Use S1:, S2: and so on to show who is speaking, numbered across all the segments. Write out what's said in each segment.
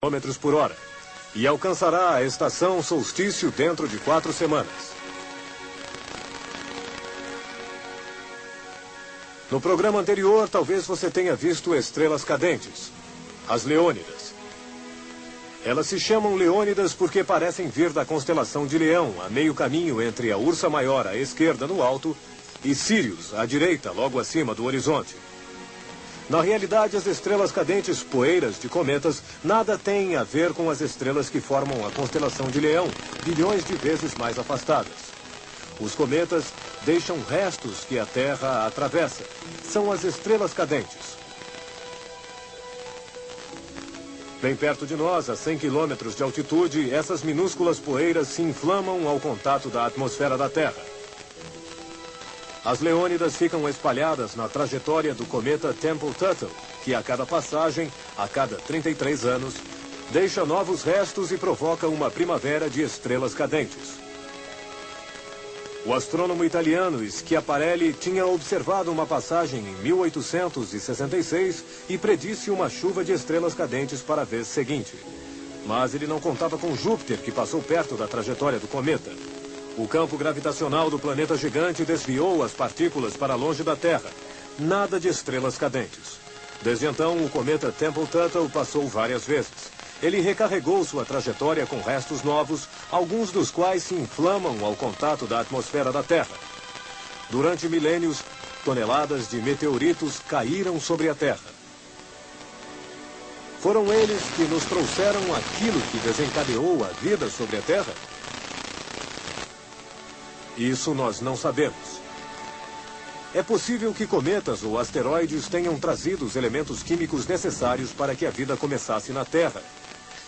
S1: km por hora e alcançará a estação solstício dentro de quatro semanas. No programa anterior, talvez você tenha visto estrelas cadentes, as Leônidas. Elas se chamam Leônidas porque parecem vir da constelação de Leão, a meio caminho entre a Ursa Maior à esquerda no alto e Sirius à direita, logo acima do horizonte. Na realidade, as estrelas cadentes poeiras de cometas nada têm a ver com as estrelas que formam a constelação de Leão, bilhões de vezes mais afastadas. Os cometas deixam restos que a Terra atravessa. São as estrelas cadentes. Bem perto de nós, a 100 quilômetros de altitude, essas minúsculas poeiras se inflamam ao contato da atmosfera da Terra. As Leônidas ficam espalhadas na trajetória do cometa Temple-Tuttle, que a cada passagem, a cada 33 anos, deixa novos restos e provoca uma primavera de estrelas cadentes. O astrônomo italiano Schiaparelli tinha observado uma passagem em 1866 e predisse uma chuva de estrelas cadentes para a vez seguinte. Mas ele não contava com Júpiter, que passou perto da trajetória do cometa. O campo gravitacional do planeta gigante desviou as partículas para longe da Terra. Nada de estrelas cadentes. Desde então, o cometa Temple-Tuttle passou várias vezes. Ele recarregou sua trajetória com restos novos, alguns dos quais se inflamam ao contato da atmosfera da Terra. Durante milênios, toneladas de meteoritos caíram sobre a Terra. Foram eles que nos trouxeram aquilo que desencadeou a vida sobre a Terra? Isso nós não sabemos. É possível que cometas ou asteroides tenham trazido os elementos químicos necessários para que a vida começasse na Terra.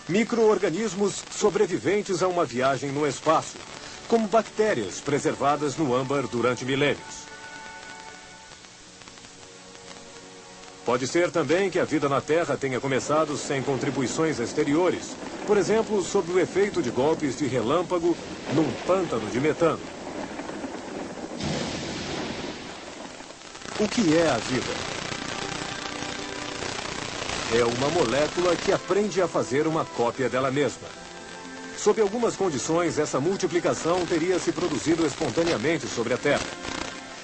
S1: Micro-organismos sobreviventes a uma viagem no espaço, como bactérias preservadas no âmbar durante milênios. Pode ser também que a vida na Terra tenha começado sem contribuições exteriores, por exemplo, sob o efeito de golpes de relâmpago num pântano de metano. O que é a vida? É uma molécula que aprende a fazer uma cópia dela mesma. Sob algumas condições, essa multiplicação teria se produzido espontaneamente sobre a Terra.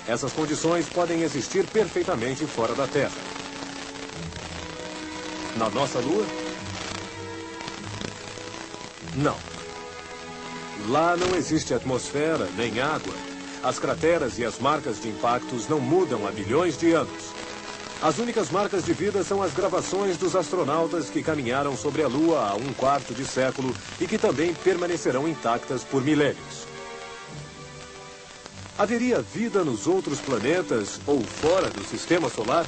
S1: Essas condições podem existir perfeitamente fora da Terra. Na nossa Lua? Não. Lá não existe atmosfera nem água. As crateras e as marcas de impactos não mudam há bilhões de anos. As únicas marcas de vida são as gravações dos astronautas que caminharam sobre a Lua há um quarto de século e que também permanecerão intactas por milênios. Haveria vida nos outros planetas ou fora do sistema solar?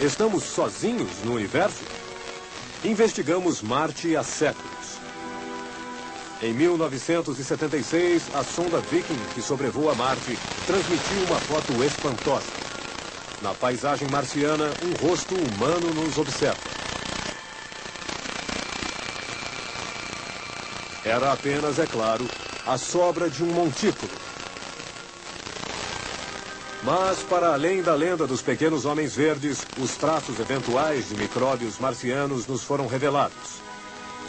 S1: Estamos sozinhos no universo? Investigamos Marte há séculos. Em 1976, a sonda Viking, que sobrevoa Marte, transmitiu uma foto espantosa. Na paisagem marciana, um rosto humano nos observa. Era apenas, é claro, a sobra de um montículo. Mas, para além da lenda dos pequenos homens verdes, os traços eventuais de micróbios marcianos nos foram revelados.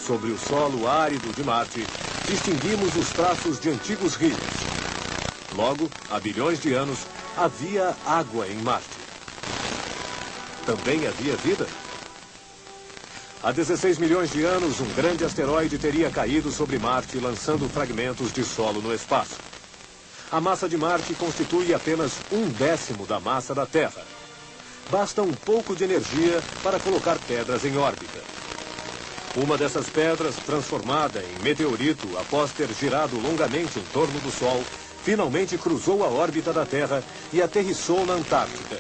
S1: Sobre o solo árido de Marte, distinguimos os traços de antigos rios. Logo, há bilhões de anos, havia água em Marte. Também havia vida? Há 16 milhões de anos, um grande asteroide teria caído sobre Marte, lançando fragmentos de solo no espaço. A massa de Marte constitui apenas um décimo da massa da Terra. Basta um pouco de energia para colocar pedras em órbita. Uma dessas pedras, transformada em meteorito após ter girado longamente em torno do Sol, finalmente cruzou a órbita da Terra e aterrissou na Antártica.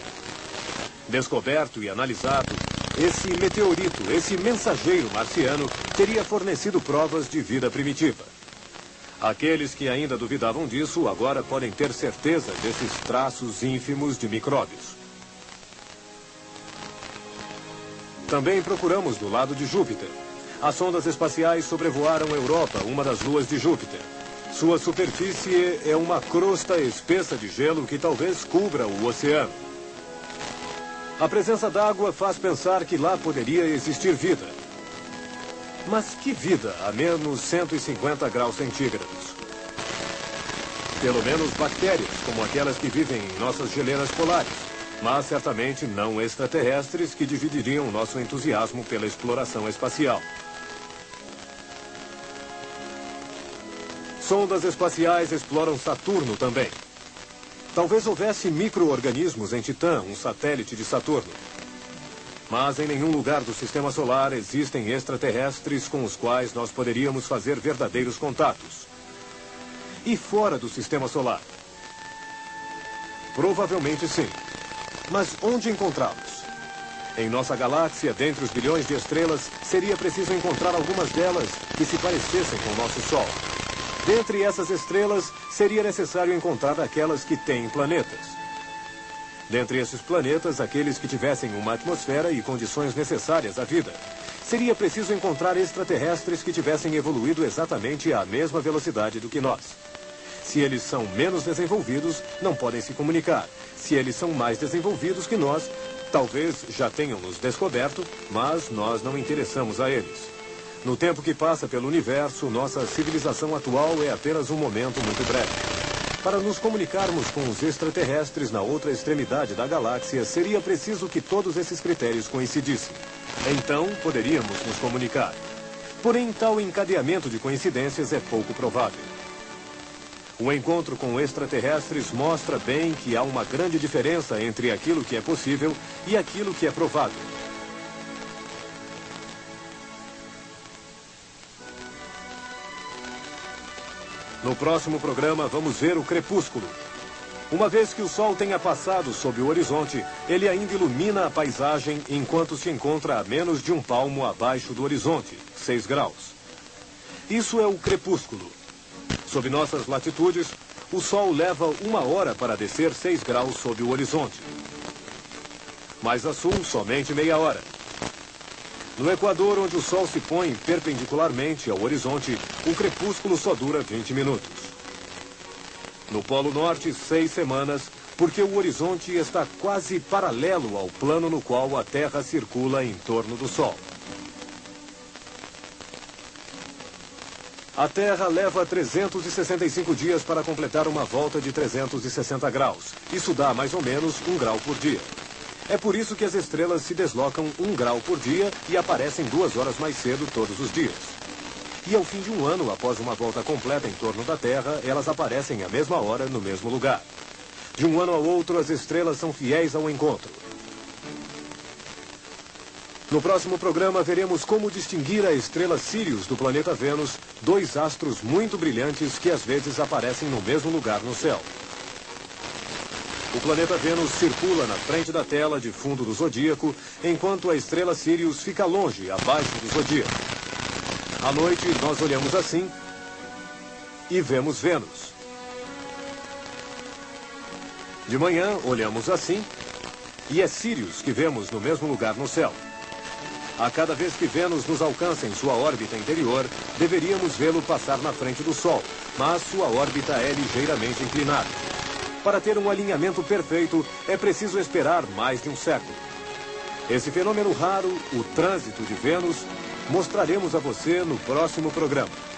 S1: Descoberto e analisado, esse meteorito, esse mensageiro marciano, teria fornecido provas de vida primitiva. Aqueles que ainda duvidavam disso agora podem ter certeza desses traços ínfimos de micróbios. Também procuramos do lado de Júpiter. As sondas espaciais sobrevoaram a Europa, uma das luas de Júpiter. Sua superfície é uma crosta espessa de gelo que talvez cubra o oceano. A presença d'água faz pensar que lá poderia existir vida. Mas que vida a menos 150 graus centígrados? Pelo menos bactérias, como aquelas que vivem em nossas geleiras polares. Mas certamente não extraterrestres que dividiriam nosso entusiasmo pela exploração espacial. Sondas espaciais exploram Saturno também. Talvez houvesse micro-organismos em Titã, um satélite de Saturno. Mas em nenhum lugar do sistema solar existem extraterrestres com os quais nós poderíamos fazer verdadeiros contatos. E fora do sistema solar? Provavelmente sim. Mas onde encontrá-los? Em nossa galáxia, dentre os bilhões de estrelas, seria preciso encontrar algumas delas que se parecessem com o nosso Sol. Dentre essas estrelas, seria necessário encontrar aquelas que têm planetas. Dentre esses planetas, aqueles que tivessem uma atmosfera e condições necessárias à vida. Seria preciso encontrar extraterrestres que tivessem evoluído exatamente à mesma velocidade do que nós. Se eles são menos desenvolvidos, não podem se comunicar. Se eles são mais desenvolvidos que nós, talvez já tenham nos descoberto, mas nós não interessamos a eles. No tempo que passa pelo universo, nossa civilização atual é apenas um momento muito breve. Para nos comunicarmos com os extraterrestres na outra extremidade da galáxia, seria preciso que todos esses critérios coincidissem. Então, poderíamos nos comunicar. Porém, tal encadeamento de coincidências é pouco provável. O encontro com extraterrestres mostra bem que há uma grande diferença entre aquilo que é possível e aquilo que é provável. No próximo programa, vamos ver o crepúsculo. Uma vez que o sol tenha passado sob o horizonte, ele ainda ilumina a paisagem enquanto se encontra a menos de um palmo abaixo do horizonte, 6 graus. Isso é o crepúsculo. Sob nossas latitudes, o sol leva uma hora para descer 6 graus sob o horizonte. Mais a sul, somente meia hora. No Equador, onde o Sol se põe perpendicularmente ao horizonte, o crepúsculo só dura 20 minutos. No Polo Norte, seis semanas, porque o horizonte está quase paralelo ao plano no qual a Terra circula em torno do Sol. A Terra leva 365 dias para completar uma volta de 360 graus. Isso dá mais ou menos um grau por dia. É por isso que as estrelas se deslocam um grau por dia e aparecem duas horas mais cedo todos os dias. E ao fim de um ano, após uma volta completa em torno da Terra, elas aparecem à mesma hora no mesmo lugar. De um ano ao outro, as estrelas são fiéis ao encontro. No próximo programa, veremos como distinguir a estrela Sirius do planeta Vênus, dois astros muito brilhantes que às vezes aparecem no mesmo lugar no céu. O planeta Vênus circula na frente da tela de fundo do zodíaco, enquanto a estrela Sirius fica longe, abaixo do zodíaco. À noite, nós olhamos assim e vemos Vênus. De manhã, olhamos assim e é Sirius que vemos no mesmo lugar no céu. A cada vez que Vênus nos alcança em sua órbita interior, deveríamos vê-lo passar na frente do Sol, mas sua órbita é ligeiramente inclinada. Para ter um alinhamento perfeito, é preciso esperar mais de um século. Esse fenômeno raro, o trânsito de Vênus, mostraremos a você no próximo programa.